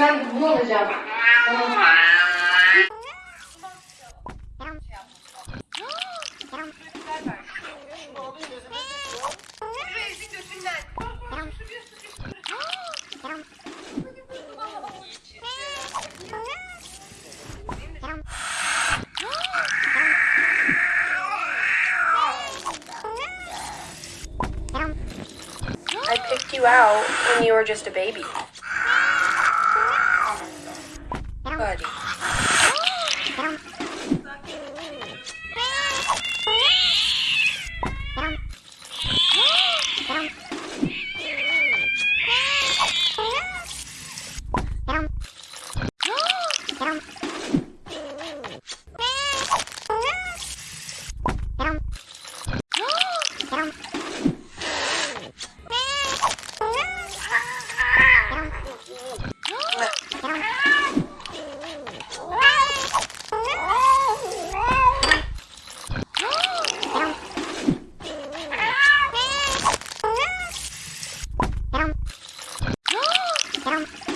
Ben bunu alacağım. I picked you out when you were just a baby. tadi. Thank you. Thank you.